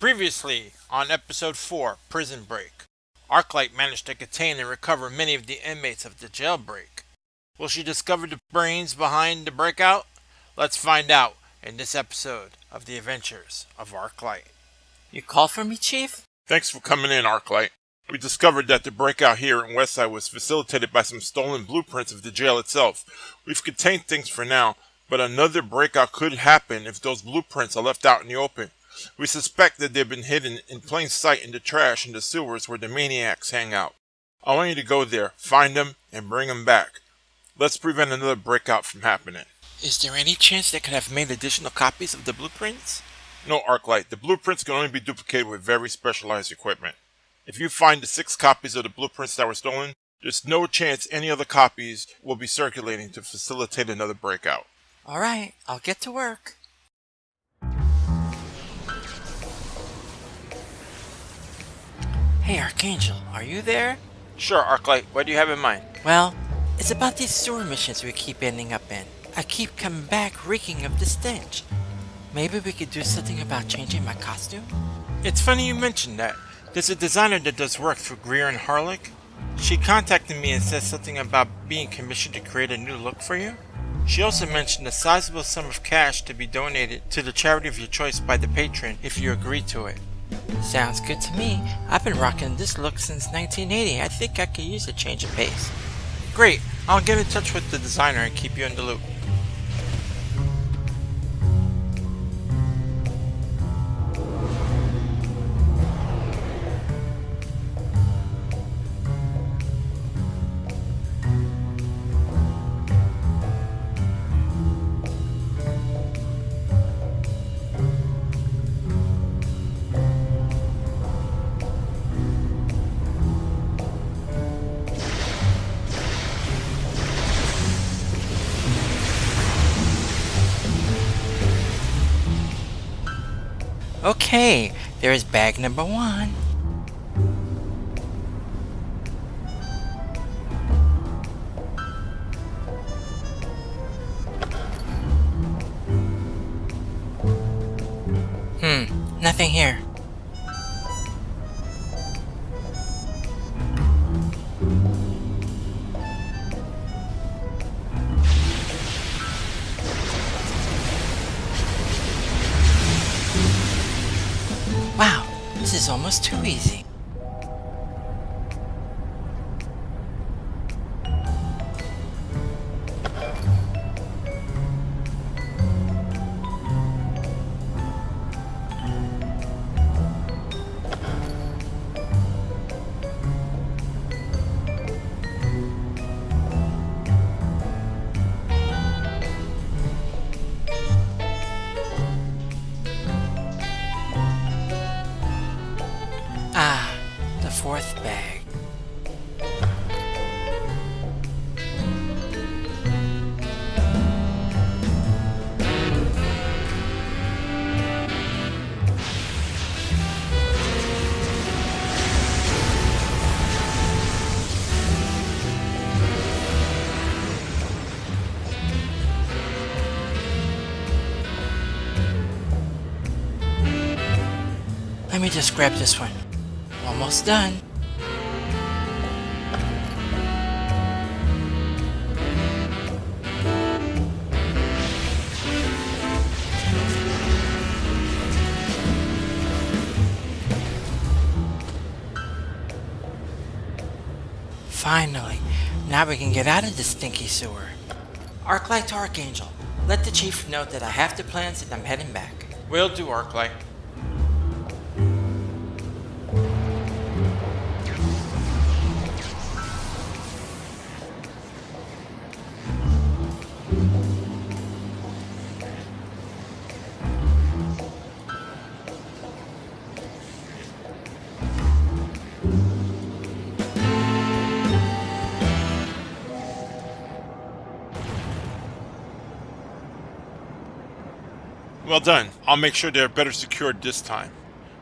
Previously, on episode 4, Prison Break, Arclight managed to contain and recover many of the inmates of the jailbreak. Will she discover the brains behind the breakout? Let's find out in this episode of The Adventures of Arclight. You call for me, Chief? Thanks for coming in, Arclight. We discovered that the breakout here in Westside was facilitated by some stolen blueprints of the jail itself. We've contained things for now, but another breakout could happen if those blueprints are left out in the open. We suspect that they've been hidden in plain sight in the trash in the sewers where the maniacs hang out. I want you to go there, find them, and bring them back. Let's prevent another breakout from happening. Is there any chance they could have made additional copies of the blueprints? No, Arclight. The blueprints can only be duplicated with very specialized equipment. If you find the six copies of the blueprints that were stolen, there's no chance any other copies will be circulating to facilitate another breakout. All right, I'll get to work. Hey, Archangel, are you there? Sure, Arclight. What do you have in mind? Well, it's about these sewer missions we keep ending up in. I keep coming back reeking of the stench. Maybe we could do something about changing my costume? It's funny you mentioned that. There's a designer that does work for Greer and Harlick. She contacted me and said something about being commissioned to create a new look for you. She also mentioned a sizable sum of cash to be donated to the charity of your choice by the patron if you agree to it. Sounds good to me. I've been rocking this look since 1980. I think I could use a change of pace. Great, I'll get in touch with the designer and keep you in the loop. Okay, there's bag number one. Hmm, nothing here. Almost too easy. Just grab this one. Almost done. Finally, now we can get out of this stinky sewer. Arclight to Archangel, let the chief know that I have the plans and I'm heading back. Will do, Arclight. Well done. I'll make sure they're better secured this time.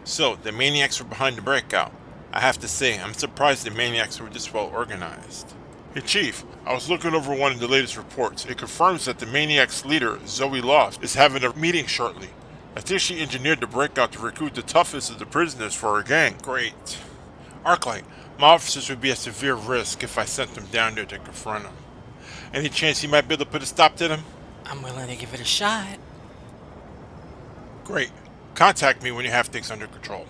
So, the maniacs were behind the breakout. I have to say, I'm surprised the maniacs were this well organized. Hey Chief, I was looking over one of the latest reports. It confirms that the maniac's leader, Zoe Loft, is having a meeting shortly. I think she engineered the breakout to recruit the toughest of the prisoners for her gang. Great. Arclight, my officers would be at severe risk if I sent them down there to confront him. Any chance he might be able to put a stop to them? I'm willing to give it a shot. Great. Contact me when you have things under control.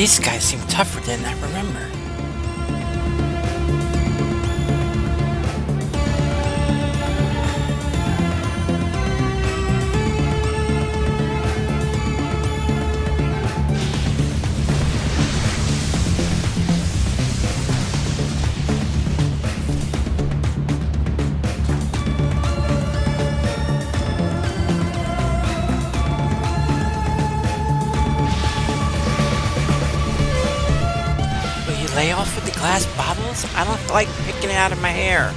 These guys seem tougher than I remember. like picking it out of my hair.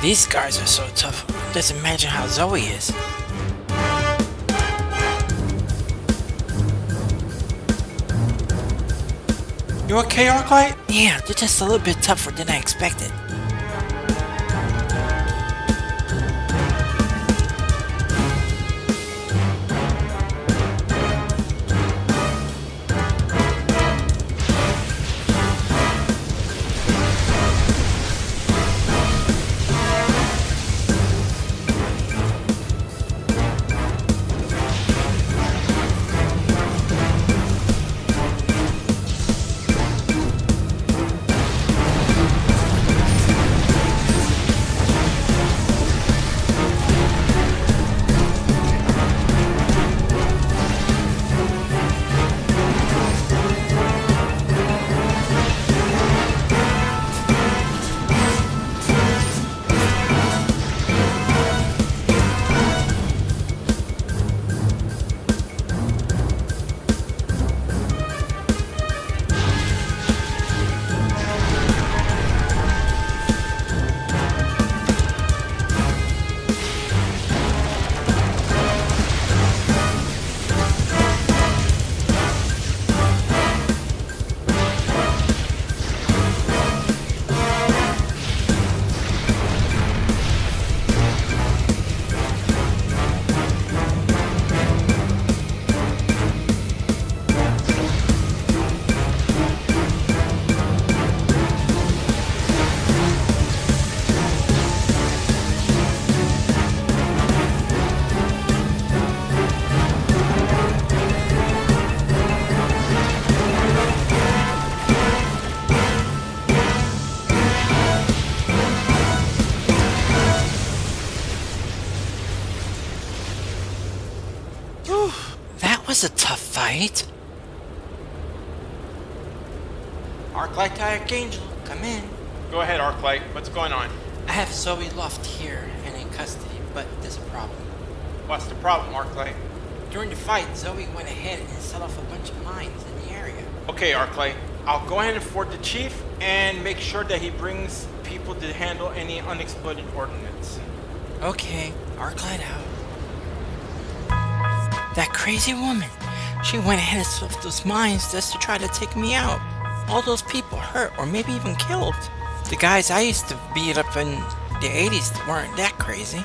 These guys are so tough, just imagine how Zoe is. You okay, Arclight? Yeah, they're just a little bit tougher than I expected. Was a tough fight. Arclight Archangel, come in. Go ahead, Arclight. What's going on? I have Zoe Loft here and in custody, but there's a problem. What's the problem, Arclight? During the fight, Zoe went ahead and set off a bunch of mines in the area. Okay, Arclight. I'll go ahead and inform the chief and make sure that he brings people to handle any unexploded ordnance. Okay, Arclight out. That crazy woman. She went ahead and set those mines just to try to take me out. All those people hurt or maybe even killed. The guys I used to beat up in the 80s weren't that crazy.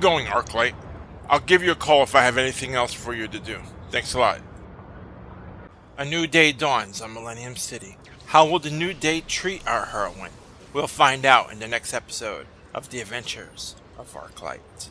Going, Arclight. I'll give you a call if I have anything else for you to do. Thanks a lot. A new day dawns on Millennium City. How will the new day treat our heroine? We'll find out in the next episode of The Adventures of Arclight.